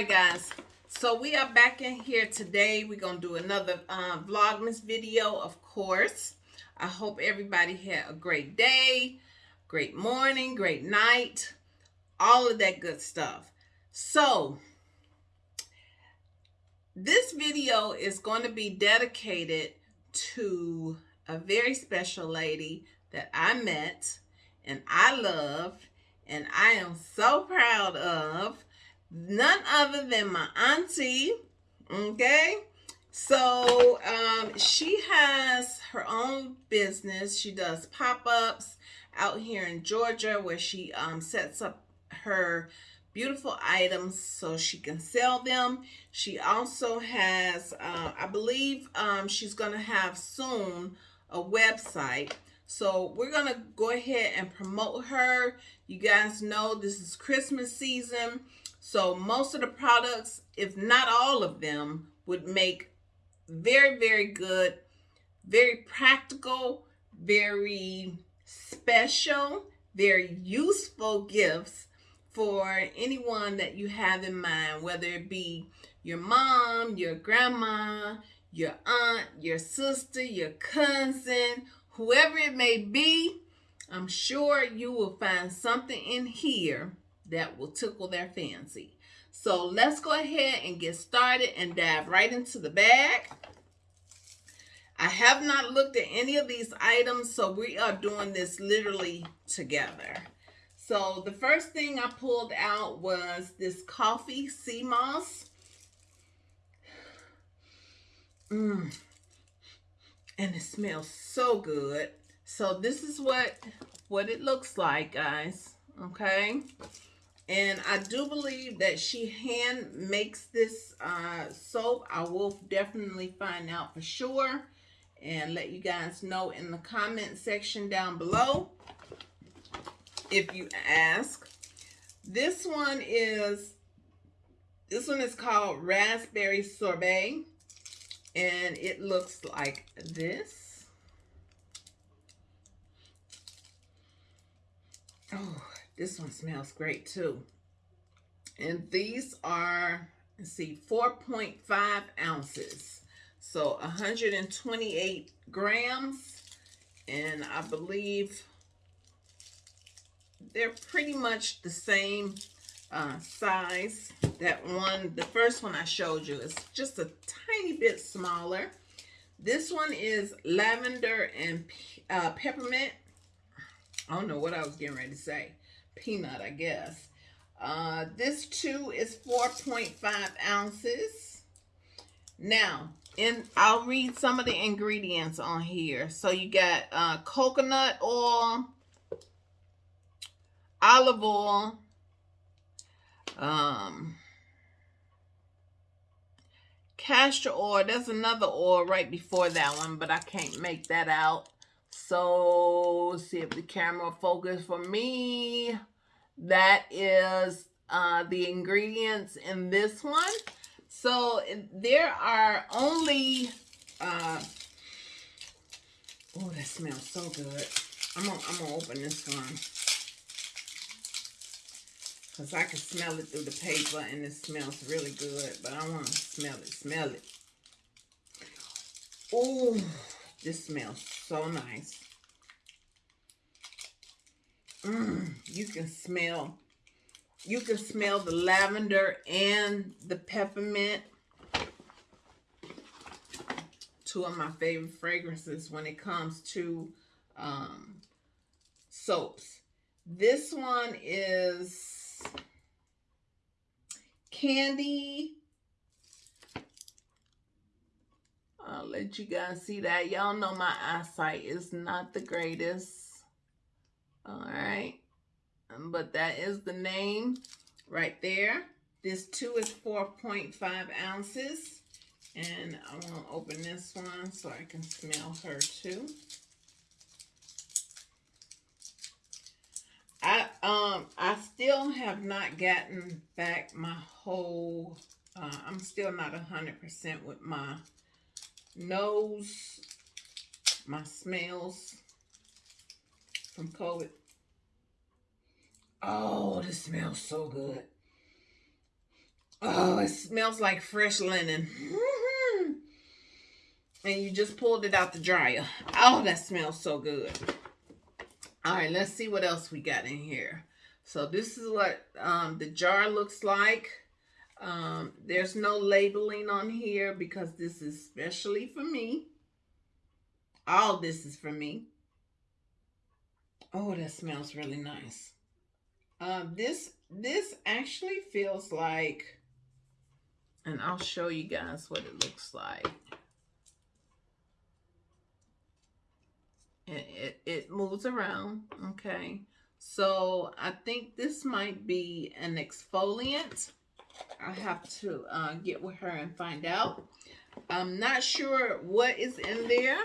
right, guys. So we are back in here today. We're to do another uh, Vlogmas video, of course. I hope everybody had a great day, great morning, great night, all of that good stuff. So, this video is going to be dedicated to a very special lady that I met and I love and I am so proud of none other than my auntie, okay? So um, she has her own business. She does pop-ups out here in Georgia where she um, sets up her beautiful items so she can sell them. She also has, uh, I believe um, she's going to have soon a website. So we're going to go ahead and promote her. You guys know this is Christmas season. So most of the products, if not all of them, would make very, very good, very practical, very special, very useful gifts for anyone that you have in mind, whether it be your mom, your grandma, your aunt, your sister, your cousin, whoever it may be, I'm sure you will find something in here that will tickle their fancy. So let's go ahead and get started and dive right into the bag. I have not looked at any of these items, so we are doing this literally together. So the first thing I pulled out was this coffee sea moss. Mmm. And it smells so good. So this is what, what it looks like, guys. Okay. And I do believe that she hand makes this uh, soap. I will definitely find out for sure and let you guys know in the comment section down below if you ask. This one is, this one is called Raspberry Sorbet and it looks like this. Oh, this one smells great too. And these are, let's see, 4.5 ounces. So 128 grams. And I believe they're pretty much the same uh, size. That one, the first one I showed you is just a tiny bit smaller. This one is lavender and uh, peppermint. I don't know what I was getting ready to say peanut, I guess. Uh, this too is 4.5 ounces. Now, and I'll read some of the ingredients on here. So you got uh, coconut oil, olive oil, um, castor oil. There's another oil right before that one, but I can't make that out. So, see if the camera focus for me. That is uh, the ingredients in this one. So, there are only... Uh, oh, that smells so good. I'm gonna, I'm gonna open this one. Because I can smell it through the paper and it smells really good. But I want to smell it. Smell it. Oh, this smells so nice. Mm, you can smell, you can smell the lavender and the peppermint. Two of my favorite fragrances when it comes to um, soaps. This one is Candy I'll let you guys see that. Y'all know my eyesight is not the greatest. All right. Um, but that is the name right there. This two is 4.5 ounces. And I want to open this one so I can smell her too. I um I still have not gotten back my whole uh, I'm still not a hundred percent with my nose, my smells from COVID. Oh, this smells so good. Oh, it smells like fresh linen. Mm-hmm. And you just pulled it out the dryer. Oh, that smells so good. All right, let's see what else we got in here. So this is what um, the jar looks like. Um, there's no labeling on here because this is specially for me. All this is for me. Oh, that smells really nice. Um, this this actually feels like, and I'll show you guys what it looks like. It, it, it moves around, okay? So I think this might be an exfoliant. I have to uh, get with her and find out. I'm not sure what is in there,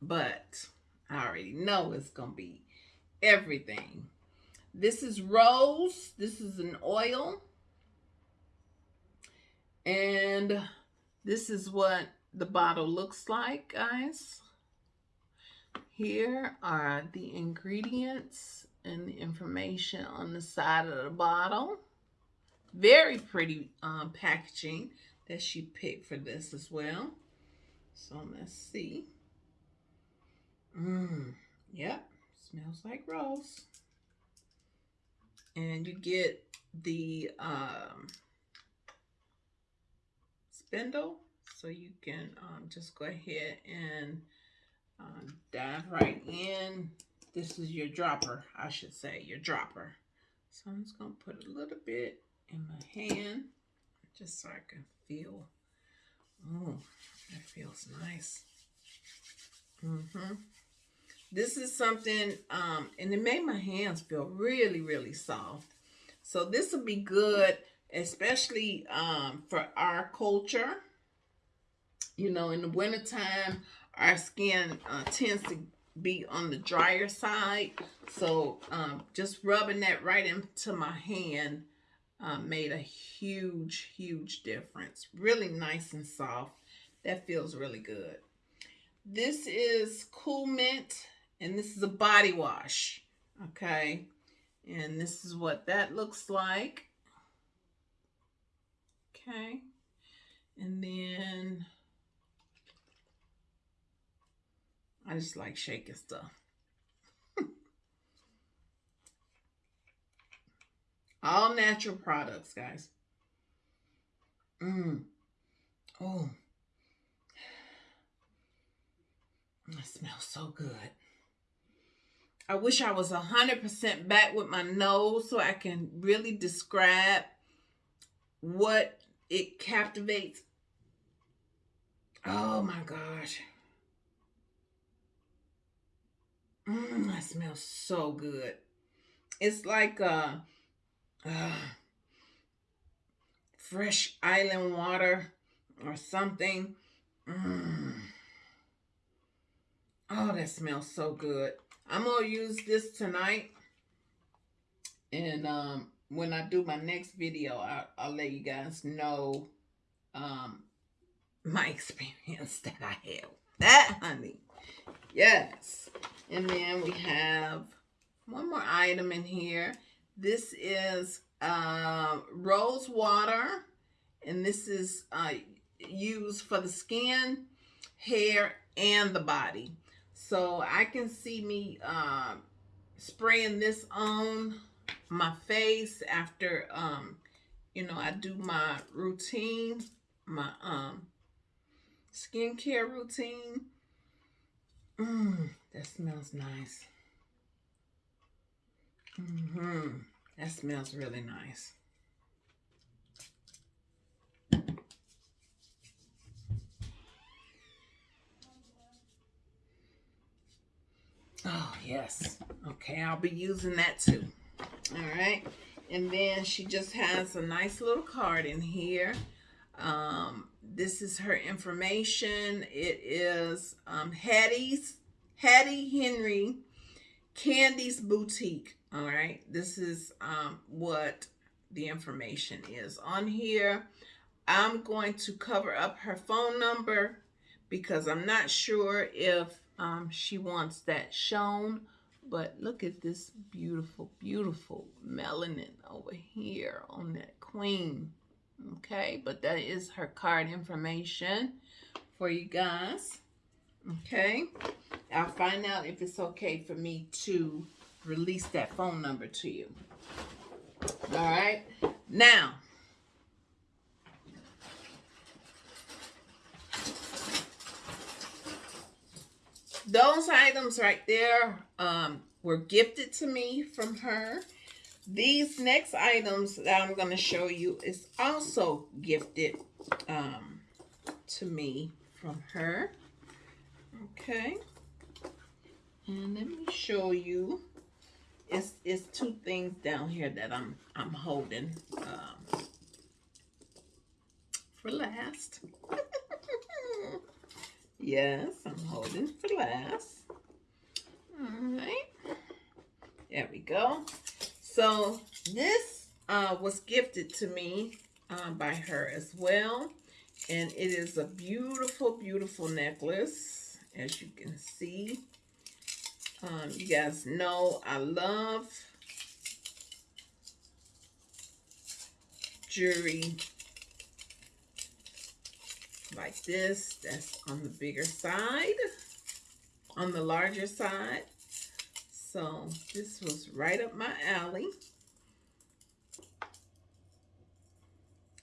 but I already know it's going to be everything. This is rose. This is an oil. And this is what the bottle looks like, guys. Here are the ingredients and the information on the side of the bottle. Very pretty um, packaging that she picked for this as well. So let's see. Mmm, yep, smells like rose. And you get the um, spindle so you can um, just go ahead and um, dive right in. This is your dropper, I should say, your dropper. So I'm just going to put a little bit in my hand just so I can feel. Oh, that feels nice. Mm-hmm. This is something, um, and it made my hands feel really, really soft. So this will be good, especially um, for our culture. You know, in the wintertime, our skin uh, tends to be on the drier side. So um, just rubbing that right into my hand uh, made a huge, huge difference. Really nice and soft. That feels really good. This is Cool Mint, and this is a body wash. Okay, and this is what that looks like. Okay, and then I just like shaking stuff. All natural products, guys. Mmm. Oh. It smells so good. I wish I was 100% back with my nose so I can really describe what it captivates. Oh my gosh. Mmm, that smells so good. It's like uh, fresh island water or something. Mmm. Oh, that smells so good. I'm going to use this tonight. And um, when I do my next video, I'll, I'll let you guys know um, my experience that I have. That, honey. Yes. And then we have one more item in here. This is uh, rose water. And this is uh, used for the skin, hair, and the body. So I can see me uh, spraying this on my face after, um, you know, I do my routine, my um, skincare routine. Mmm, that smells nice. Mm-hmm. That smells really nice. Oh, yes. Okay, I'll be using that too. All right. And then she just has a nice little card in here. Um, this is her information. It is um, Hattie's, Hattie Henry Candy's Boutique. All right. This is um, what the information is on here. I'm going to cover up her phone number because I'm not sure if um, she wants that shown. But look at this beautiful, beautiful melanin over here on that queen. Okay, but that is her card information for you guys. Okay, I'll find out if it's okay for me to release that phone number to you. All right, now. Those items right there um, were gifted to me from her. These next items that I'm going to show you is also gifted um, to me from her. Okay. And let me show you. It's, it's two things down here that I'm I'm holding um, for last. yes, I'm holding for last. All right. There we go. So this uh, was gifted to me uh, by her as well. And it is a beautiful, beautiful necklace, as you can see. Um, you guys know I love jewelry like this. That's on the bigger side, on the larger side. So this was right up my alley.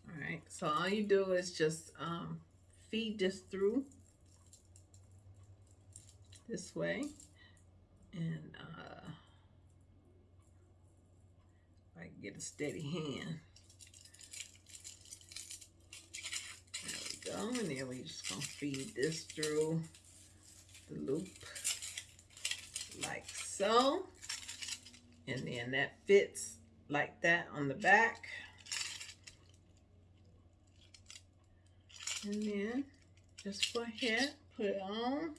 All right, so all you do is just um, feed this through this way. And uh, I can get a steady hand. There we go. And then we just gonna feed this through the loop like so. And then that fits like that on the back. And then just go ahead, put it on,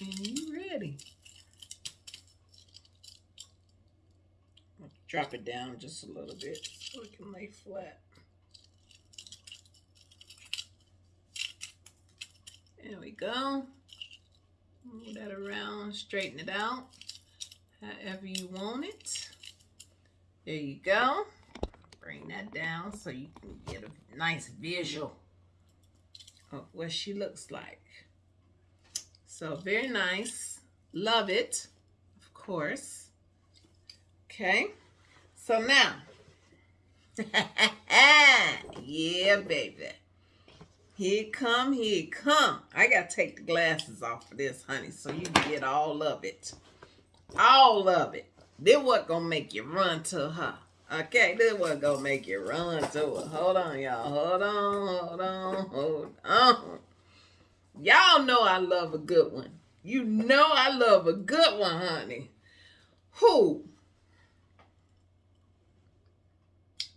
and you ready. Drop it down just a little bit so it can lay flat. There we go. Move that around, straighten it out however you want it. There you go. Bring that down so you can get a nice visual of what she looks like. So very nice. Love it, of course. Okay. So now, yeah, baby. Here come, here come. I got to take the glasses off of this, honey, so you get all of it. All of it. This what gonna make you run to her. Okay, this what gonna make you run to her. Hold on, y'all. Hold on, hold on, hold on. Y'all know I love a good one. You know I love a good one, honey. Who?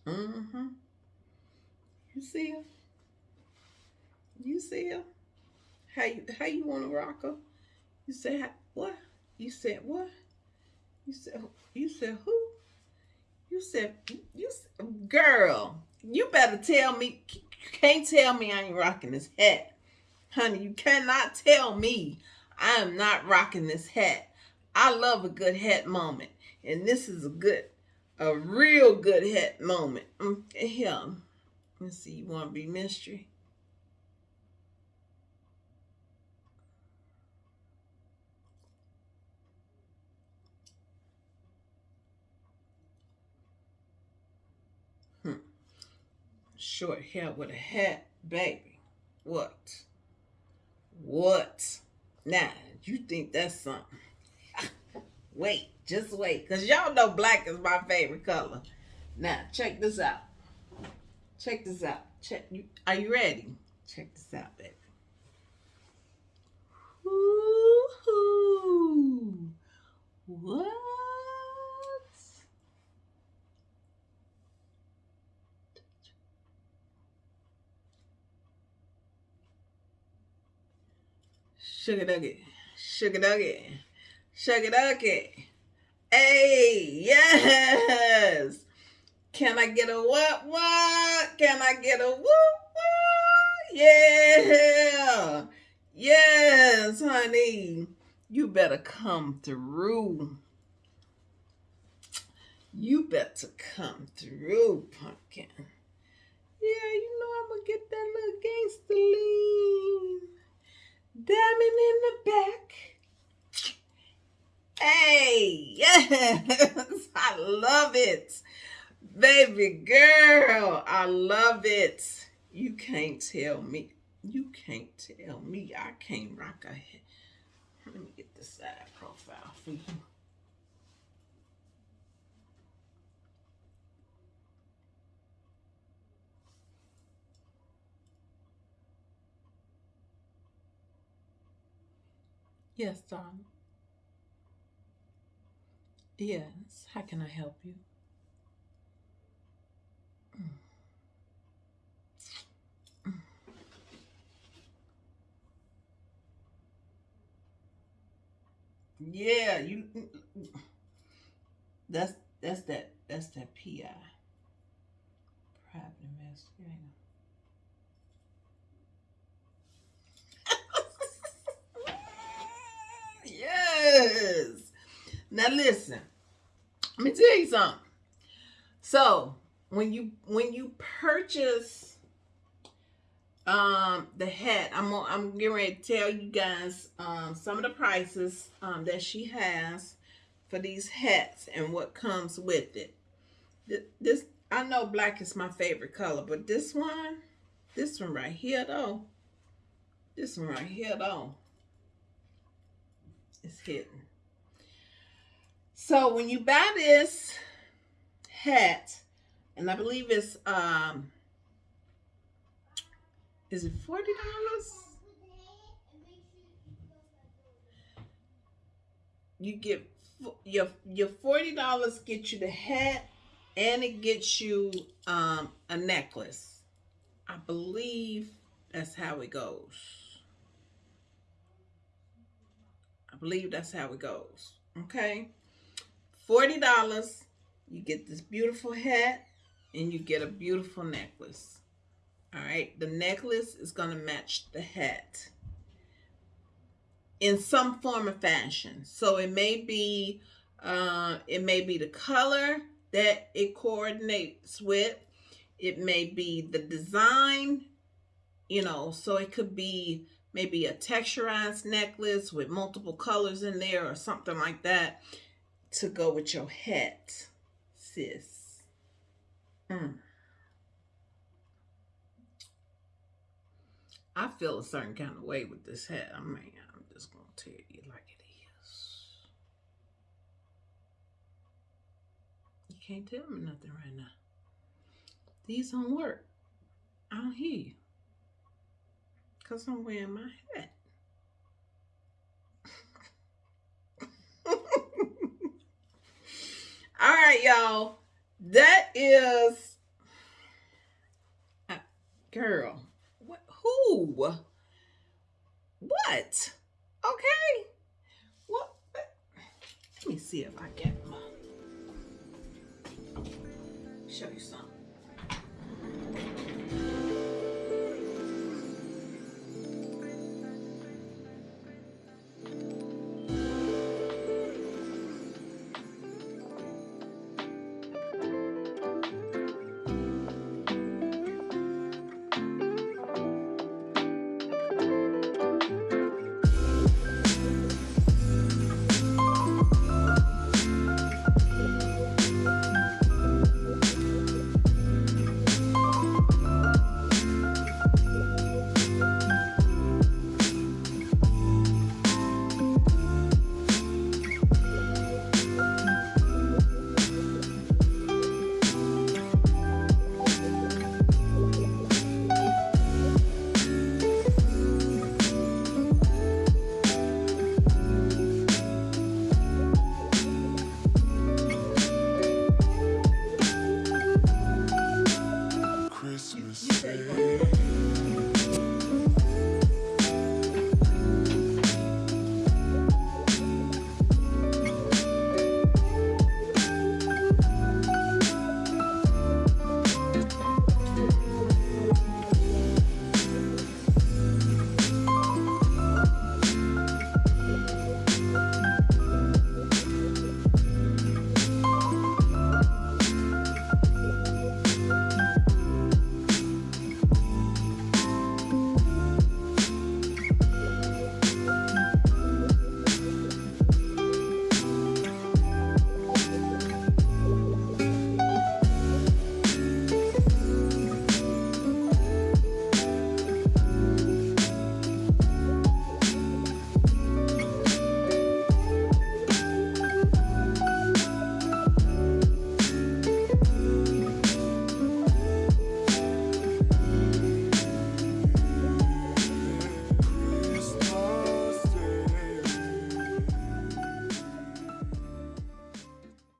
Mm-hmm. You see her? You see her? How you how you want to rock her? You said what? You said what? You said you said who? You said you girl. You better tell me. You can't tell me I ain't rocking this hat, honey. You cannot tell me I am not rocking this hat. I love a good hat moment, and this is a good, a real good hat moment. Mm, here, let's see. You want to be mystery? short hair with a hat, baby. What? What? Now, you think that's something. wait, just wait. Because y'all know black is my favorite color. Now, check this out. Check this out. Check. You, are you ready? Check this out, baby. Woo-hoo. What? Sugar Nugget, Sugar Nugget, Sugar Nugget. Hey, yes. Can I get a what what? Can I get a whoop what? Yeah. Yes, honey. You better come through. You better come through, pumpkin. Yeah, you know I'm gonna get that little gangster lean. Diamond in the back. Hey, yes, I love it. Baby girl, I love it. You can't tell me. You can't tell me I can't rock a head. Let me get the side profile for you. Yes, darling. Yes, how can I help you? Yeah, you. That's that's that that's that PI, private investigator. Yes. Now listen. Let me tell you something. So when you when you purchase um the hat, I'm I'm getting ready to tell you guys um some of the prices um that she has for these hats and what comes with it. This I know black is my favorite color, but this one, this one right here though, this one right here though, is hidden. So when you buy this hat, and I believe it's um is it forty dollars? You get your your forty dollars get you the hat and it gets you um a necklace. I believe that's how it goes. I believe that's how it goes. Okay. $40, you get this beautiful hat and you get a beautiful necklace. All right, the necklace is going to match the hat in some form or fashion. So it may be uh, it may be the color that it coordinates with. It may be the design, you know, so it could be maybe a texturized necklace with multiple colors in there or something like that to go with your hat, sis. Mm. I feel a certain kind of way with this hat. I mean, I'm just going to tell you like it is. You can't tell me nothing right now. These don't work. I don't hear you. Because I'm wearing my hat. All right, y'all. That is, uh, girl. What? Who? What? Okay. What? Let me see if I can show you something.